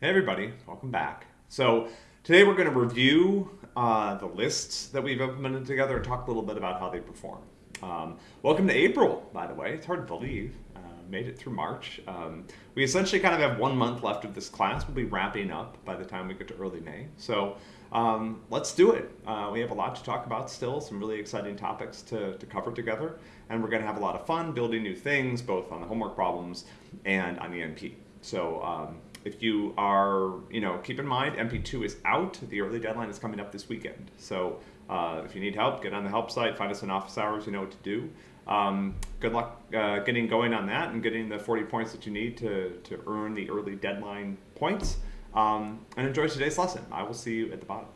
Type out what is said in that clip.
Hey everybody, welcome back. So today we're going to review uh, the lists that we've implemented together and talk a little bit about how they perform. Um, welcome to April, by the way. It's hard to believe. Uh, made it through March. Um, we essentially kind of have one month left of this class. We'll be wrapping up by the time we get to early May. So um, let's do it. Uh, we have a lot to talk about still, some really exciting topics to, to cover together. And we're going to have a lot of fun building new things, both on the homework problems and on the MP. So um, if you are, you know, keep in mind MP2 is out. The early deadline is coming up this weekend. So uh, if you need help, get on the help site, find us in office hours, you know what to do. Um, good luck uh, getting going on that and getting the 40 points that you need to, to earn the early deadline points. Um, and enjoy today's lesson. I will see you at the bottom.